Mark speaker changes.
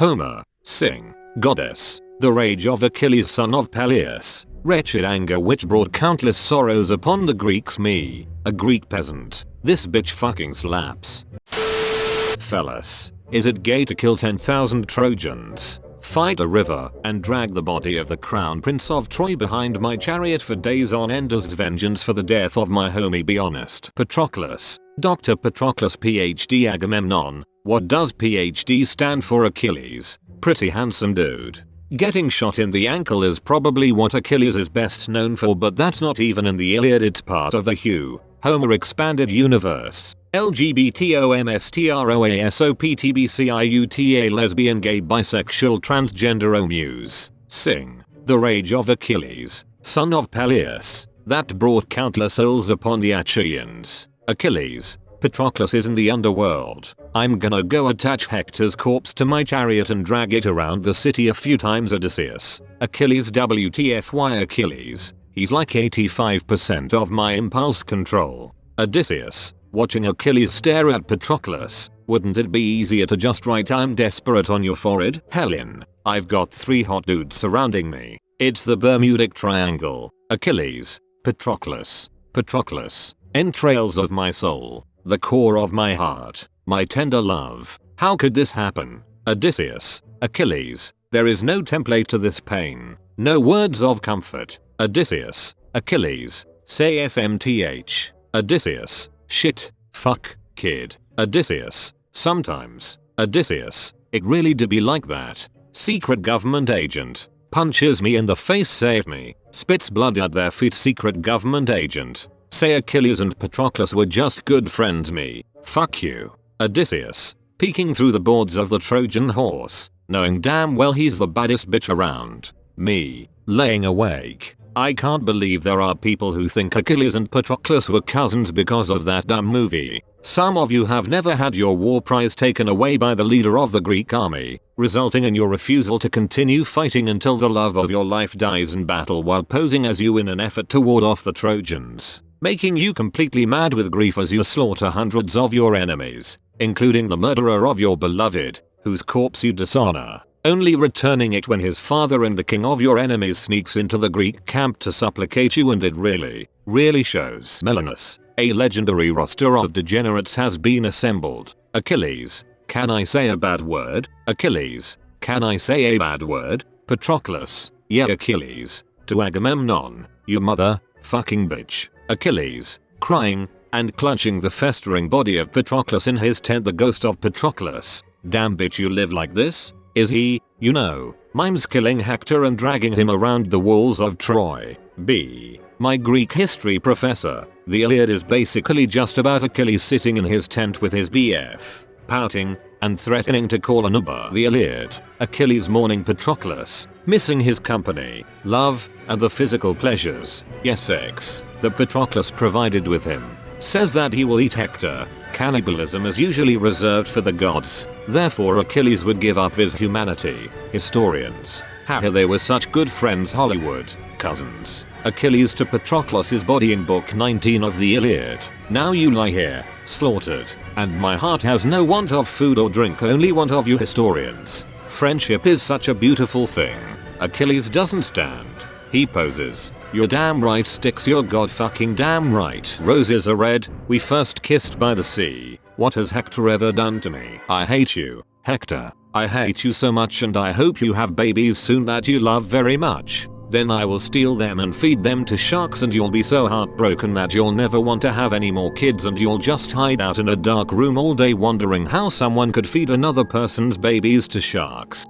Speaker 1: Homer, sing, goddess, the rage of Achilles son of Peleus, wretched anger which brought countless sorrows upon the Greeks me, a Greek peasant, this bitch fucking slaps. Fellas, is it gay to kill 10,000 Trojans, fight a river, and drag the body of the crown prince of Troy behind my chariot for days on end as vengeance for the death of my homie be honest. Patroclus, Dr. Patroclus PhD Agamemnon, what does PhD stand for Achilles? Pretty handsome dude. Getting shot in the ankle is probably what Achilles is best known for but that's not even in the Iliad it's part of the Hugh, Homer expanded universe. LGBTOMSTROASOPTBCIUTA lesbian gay bisexual transgender o muse. Sing. The rage of Achilles, son of Peleus, that brought countless ills upon the Achaeans. Achilles. Patroclus is in the underworld. I'm gonna go attach Hector's corpse to my chariot and drag it around the city a few times Odysseus. Achilles WTFY Achilles. He's like 85% of my impulse control. Odysseus. Watching Achilles stare at Patroclus, wouldn't it be easier to just write I'm desperate on your forehead? Helen, I've got three hot dudes surrounding me. It's the Bermudic Triangle. Achilles, Patroclus, Patroclus, entrails of my soul, the core of my heart, my tender love. How could this happen? Odysseus, Achilles, there is no template to this pain, no words of comfort. Odysseus, Achilles, say SMTH. Odysseus, Shit, fuck, kid, Odysseus, sometimes, Odysseus, it really do be like that. Secret government agent, punches me in the face save me, spits blood at their feet secret government agent. Say Achilles and Patroclus were just good friends me, fuck you. Odysseus, peeking through the boards of the Trojan horse, knowing damn well he's the baddest bitch around. Me, laying awake, I can't believe there are people who think Achilles and Patroclus were cousins because of that dumb movie. Some of you have never had your war prize taken away by the leader of the Greek army, resulting in your refusal to continue fighting until the love of your life dies in battle while posing as you in an effort to ward off the Trojans, making you completely mad with grief as you slaughter hundreds of your enemies, including the murderer of your beloved, whose corpse you dishonor only returning it when his father and the king of your enemies sneaks into the Greek camp to supplicate you and it really, really shows. Melanus, a legendary roster of degenerates has been assembled. Achilles, can I say a bad word? Achilles, can I say a bad word? Patroclus, yeah Achilles, to Agamemnon, you mother, fucking bitch. Achilles, crying, and clutching the festering body of Patroclus in his tent the ghost of Patroclus. Damn bitch you live like this? Is he, you know, mimes killing Hector and dragging him around the walls of Troy? B. My Greek history professor, the Iliad is basically just about Achilles sitting in his tent with his BF, pouting, and threatening to call an Uber. The Iliad, Achilles mourning Patroclus, missing his company, love, and the physical pleasures, yes sex, that Patroclus provided with him. Says that he will eat Hector, Cannibalism is usually reserved for the gods, therefore Achilles would give up his humanity. Historians. Haha they were such good friends Hollywood. Cousins. Achilles to Patroclus' body in book 19 of the Iliad. Now you lie here, slaughtered, and my heart has no want of food or drink only want of you historians. Friendship is such a beautiful thing. Achilles doesn't stand. He poses. You're damn right sticks you're god fucking damn right. Roses are red, we first kissed by the sea. What has Hector ever done to me? I hate you, Hector. I hate you so much and I hope you have babies soon that you love very much. Then I will steal them and feed them to sharks and you'll be so heartbroken that you'll never want to have any more kids and you'll just hide out in a dark room all day wondering how someone could feed another person's babies to sharks.